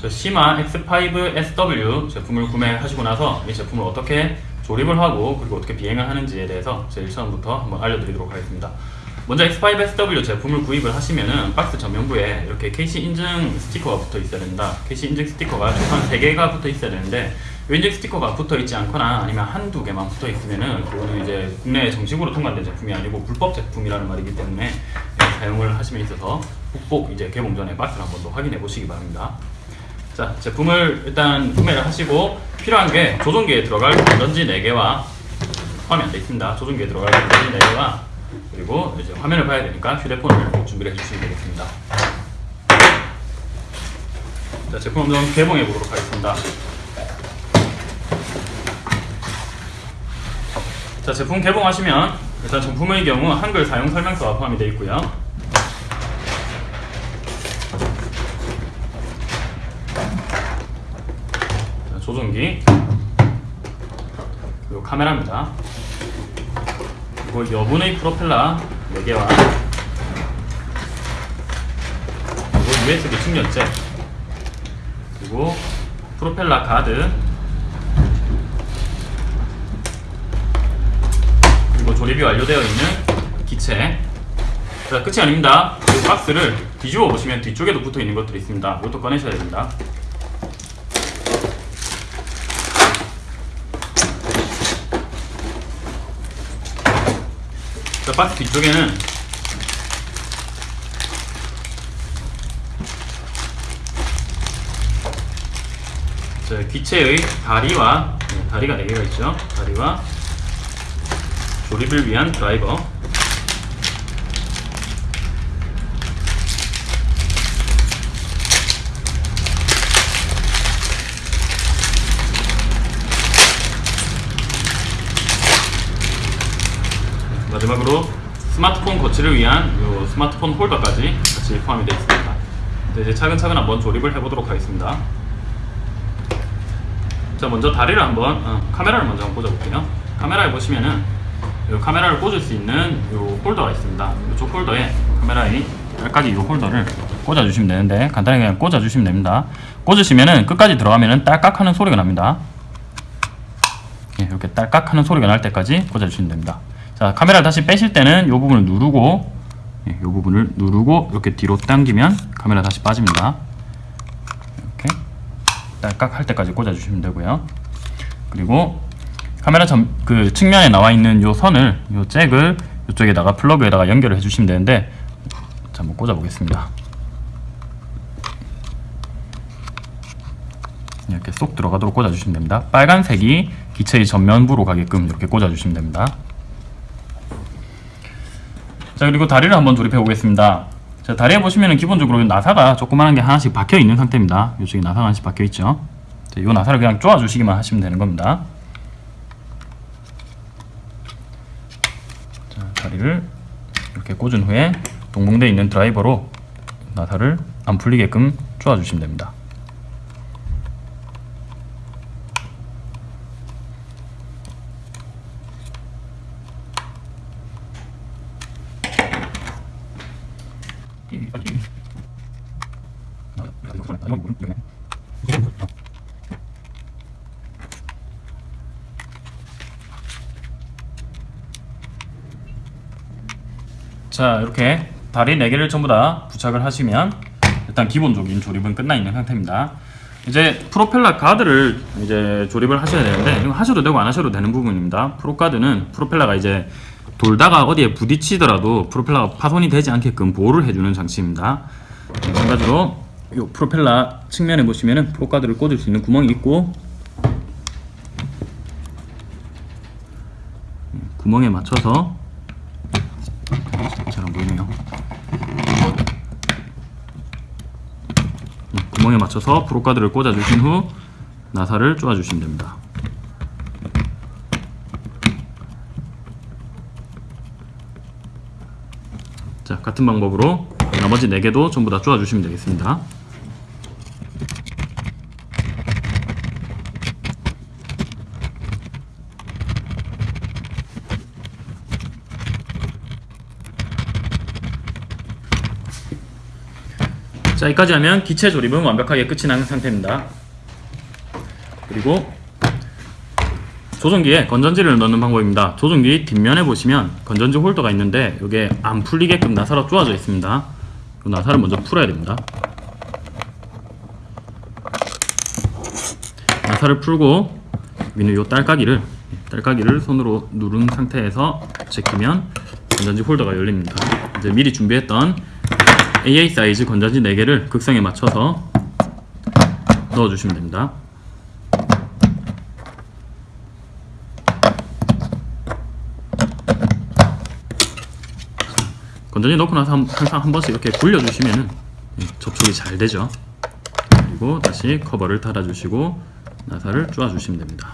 저 시마 X5SW 제품을 구매하시고 나서 이 제품을 어떻게 조립을 하고 그리고 어떻게 비행을 하는지에 대해서 제일 처음부터 한번 알려드리도록 하겠습니다. 먼저 X5SW 제품을 구입을 하시면은 박스 전면부에 이렇게 KC 인증 스티커가 붙어 있어야 됩니다. KC 인증 스티커가 최소한 3개가 붙어 있어야 되는데 이 인증 스티커가 붙어 있지 않거나 아니면 한두 개만 붙어 있으면은 그거는 이제 국내에 정식으로 통관된 제품이 아니고 불법 제품이라는 말이기 때문에 사용을 하심에 있어서 꼭 이제 개봉 전에 박스를 한번 더 확인해 보시기 바랍니다. 자, 제품을 일단 구매를 하시고 필요한 게 조종기에 들어갈 건전지 4개와 포함이 안돼 있습니다. 조종기에 들어갈 건전지 4개와 그리고 이제 화면을 봐야 되니까 휴대폰을 꼭 준비를 해주시면 되겠습니다. 자, 제품 한번 개봉해 보도록 하겠습니다. 자, 제품 개봉하시면 일단 정품의 경우 한글 사용 설명서가 포함이 되어 있고요. 조종기. 그리고 카메라입니다. 그리고 여분의 프로펠러 4개와 그리고 USB 충전재 그리고 프로펠러 가드. 그리고 조립이 완료되어 있는 기체. 자 끝이 아닙니다. 이 박스를 뒤집어 보시면 뒤쪽에도 붙어 있는 것들이 있습니다. 이것도 꺼내셔야 됩니다 자, 박스 뒤쪽에는 자, 기체의 다리와 네, 다리가 4개가 있죠. 다리와 조립을 위한 드라이버 마지막으로 스마트폰 거치를 위한 요 스마트폰 홀더까지 같이 포함이 되어 있습니다. 네, 이제 차근차근 한번 조립을 해보도록 하겠습니다. 자 먼저 다리를 한번 어, 카메라를 먼저 한번 꽂아볼게요. 카메라에 보시면은 요 카메라를 꽂을 수 있는 요 홀더가 있습니다. 이쪽 홀더에 카메라에 끝까지 이 홀더를 꽂아주시면 되는데 간단하게 그냥 꽂아주시면 됩니다. 꽂으시면은 끝까지 들어가면은 딸깍하는 소리가 납니다. 예, 이렇게 딸깍하는 소리가 날 때까지 꽂아주시면 됩니다. 자 카메라를 다시 빼실 때는 이 부분을 누르고 예, 이 부분을 누르고 이렇게 뒤로 당기면 카메라 다시 빠집니다. 이렇게 딸깍 할 때까지 꽂아주시면 되고요. 그리고 카메라 전, 그 측면에 나와 있는 요 선을 요 잭을 이쪽에다가 플러그에다가 연결을 해주시면 되는데 자 한번 꽂아 보겠습니다. 이렇게 쏙 들어가도록 꽂아주시면 됩니다. 빨간색이 기체의 전면부로 가게끔 이렇게 꽂아주시면 됩니다. 자 그리고 다리를 한번 조립해 보겠습니다. 자 다리에 보시면은 기본적으로 나사가 조그마한 게 하나씩 박혀 있는 상태입니다. 이쪽에 나사가 하나씩 박혀 있죠. 자, 이 나사를 그냥 쪼아 주시기만 하시면 되는 겁니다. 자 다리를 이렇게 꽂은 후에 동봉되어 있는 드라이버로 나사를 안 풀리게끔 쪼아 주시면 됩니다. 자 이렇게 다리 4개를 전부 다 부착을 하시면 일단 기본적인 조립은 끝나 있는 상태입니다. 이제 프로펠러 가드를 이제 조립을 하셔야 되는데 이거 하셔도 되고 안 하셔도 되는 부분입니다. prop guard는 프로펠러가 이제 돌다가 어디에 부딪히더라도 프로펠러가 파손이 되지 않게끔 보호를 해주는 장치입니다. 마찬가지로 이 프로펠러 측면에 보시면은 prop guard를 꽂을 수 있는 구멍이 있고 구멍에 맞춰서 잘안 보이네요. 구멍에 맞춰서 프로가드를 꽂아주신 후 나사를 쪼아주시면 됩니다. 자, 같은 방법으로 나머지 4개도 전부 다 쪼아주시면 되겠습니다. 자 여기까지 하면 기체 조립은 완벽하게 끝이 난 상태입니다. 그리고 조종기에 건전지를 넣는 방법입니다. 조종기 뒷면에 보시면 건전지 홀더가 있는데 이게 안 풀리게끔 나사로 쪼아져 있습니다. 이 나사를 먼저 풀어야 됩니다. 나사를 풀고 위는 요 딸깍이를 딸깍이를 손으로 누른 상태에서 제끼면 건전지 홀더가 열립니다. 이제 미리 준비했던 AA 사이즈 건전지 4개를 극성에 맞춰서 넣어주시면 됩니다. 건전지 넣고 나서 한- 항상 한 번씩 이렇게 굴려주시면 접촉이 잘 되죠. 그리고 다시 커버를 닫아주시고 나사를 쪼아주시면 됩니다.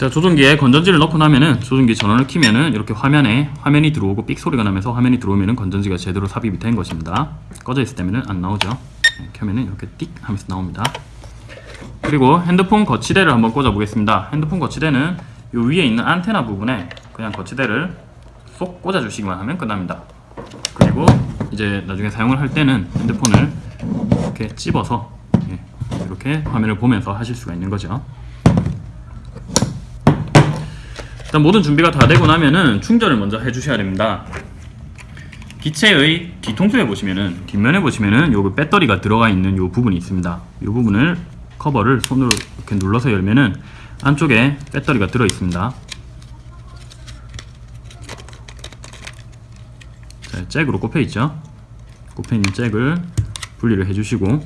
자 조종기에 건전지를 넣고 나면은 조종기 전원을 키면은 이렇게 화면에 화면이 들어오고 삑 소리가 나면서 화면이 들어오면은 건전지가 제대로 삽입이 된 것입니다. 꺼져 있을 때면은 안 나오죠. 네, 켜면은 이렇게 띡 하면서 나옵니다. 그리고 핸드폰 거치대를 한번 꽂아 보겠습니다. 핸드폰 거치대는 이 위에 있는 안테나 부분에 그냥 거치대를 쏙 꽂아 주시기만 하면 끝납니다. 그리고 이제 나중에 사용을 할 때는 핸드폰을 이렇게 찝어서 예, 이렇게 화면을 보면서 하실 수가 있는 거죠. 일단 모든 준비가 다 되고 나면은 충전을 먼저 해주셔야 됩니다. 기체의 뒤통수에 보시면은 뒷면에 보시면은 요 배터리가 들어가 있는 요 부분이 있습니다. 요 부분을 커버를 손으로 이렇게 눌러서 열면은 안쪽에 배터리가 들어 있습니다. 자, 잭으로 꼽혀 있죠. 꼽혀 있는 잭을 분리를 해주시고,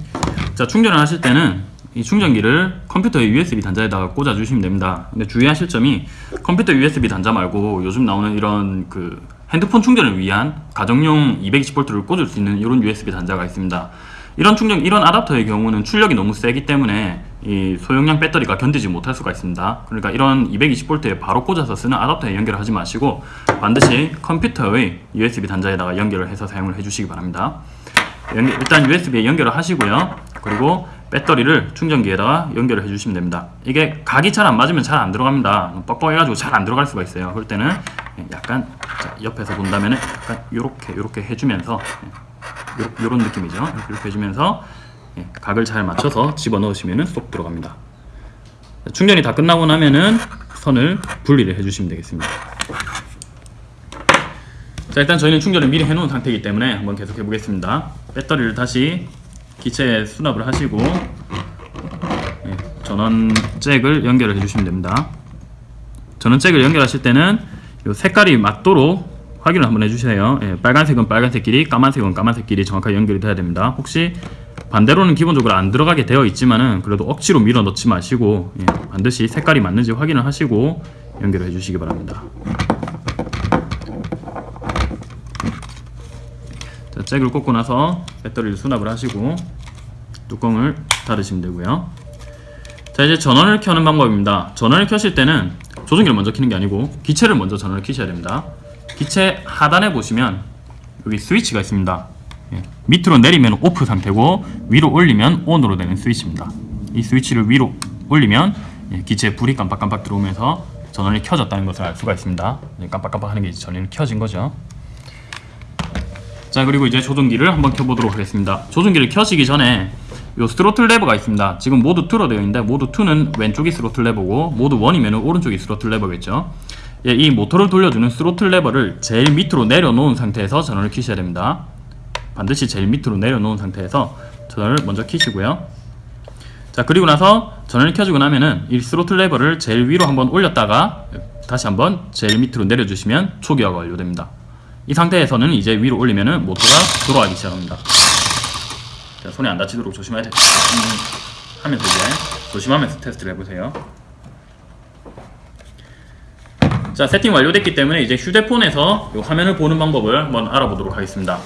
자 충전을 하실 때는 이 충전기를 컴퓨터의 USB 단자에다가 꽂아 주시면 됩니다. 근데 주의하실 점이 컴퓨터 USB 단자 말고 요즘 나오는 이런 그 핸드폰 충전을 위한 가정용 220V를 꽂을 수 있는 이런 USB 단자가 있습니다. 이런 충전 이런 아답터의 경우는 출력이 너무 세기 때문에 이 소용량 배터리가 견디지 못할 수가 있습니다. 그러니까 이런 220V에 바로 꽂아서 쓰는 아답터에 연결을 하지 마시고 반드시 컴퓨터의 USB 단자에다가 연결을 해서 사용을 해주시기 바랍니다. 일단 USB에 연결을 하시고요. 그리고 배터리를 충전기에다가 연결을 해주시면 됩니다. 이게 각이 잘 안 맞으면 잘 안 들어갑니다. 뻑뻑해가지고 잘 안 들어갈 수가 있어요. 그럴 때는 약간 자, 옆에서 본다면 은 약간 요렇게 요렇게 해주면서 요, 요런 느낌이죠. 이렇게, 해주면서 예, 각을 잘 맞춰서 집어 넣으시면은 쏙 들어갑니다. 자, 충전이 다 끝나고 나면은 선을 분리를 해주시면 되겠습니다. 자 일단 저희는 충전을 미리 해놓은 상태이기 때문에 한번 계속 해보겠습니다. 배터리를 다시 기체에 수납을 하시고 예, 전원 잭을 연결을 해주시면 됩니다. 전원 잭을 연결하실 때는 요 색깔이 맞도록 확인을 한번 해주세요. 예, 빨간색은 빨간색끼리, 까만색은 까만색끼리 정확하게 연결이 돼야 됩니다. 혹시 반대로는 기본적으로 안 들어가게 되어 있지만은 그래도 억지로 밀어 넣지 마시고 예, 반드시 색깔이 맞는지 확인을 하시고 연결을 해주시기 바랍니다. 자, 잭을 꽂고 나서 배터리를 수납을 하시고 뚜껑을 닫으시면 되고요. 자 이제 전원을 켜는 방법입니다. 전원을 켜실 때는 조종기를 먼저 켜는 게 아니고 기체를 먼저 전원을 켜셔야 됩니다. 기체 하단에 보시면 여기 스위치가 있습니다. 예, 밑으로 내리면 오프 상태고 위로 올리면 온으로 되는 스위치입니다. 이 스위치를 위로 올리면 예, 기체에 불이 깜빡깜빡 들어오면서 전원이 켜졌다는 것을 알 수가 있습니다. 예, 깜빡깜빡 하는 게 전원이 켜진 거죠. 자 그리고 이제 조종기를 한번 켜보도록 하겠습니다. 조종기를 켜시기 전에 요 스로틀 레버가 있습니다. 지금 모드 2로 되어 있는데 모드 2는 왼쪽이 스로틀 레버고 모드 1이면 오른쪽이 스로틀 레버겠죠? 예, 이 모터를 돌려주는 스로틀 레버를 제일 밑으로 내려놓은 상태에서 전원을 키셔야 됩니다. 반드시 제일 밑으로 내려놓은 상태에서 전원을 먼저 키시고요. 자 그리고 나서 전원을 켜주고 나면은 이 스로틀 레버를 제일 위로 한번 올렸다가 다시 한번 제일 밑으로 내려주시면 초기화가 완료됩니다 이 상태에서는 이제 위로 올리면은 모터가 돌아가기 시작합니다. 자, 손에 안 다치도록 조심해야 돼. 음, 하면서 이제 조심하면서 테스트를 해보세요. 자, 세팅 완료됐기 때문에 이제 휴대폰에서 이 화면을 보는 방법을 한번 알아보도록 하겠습니다.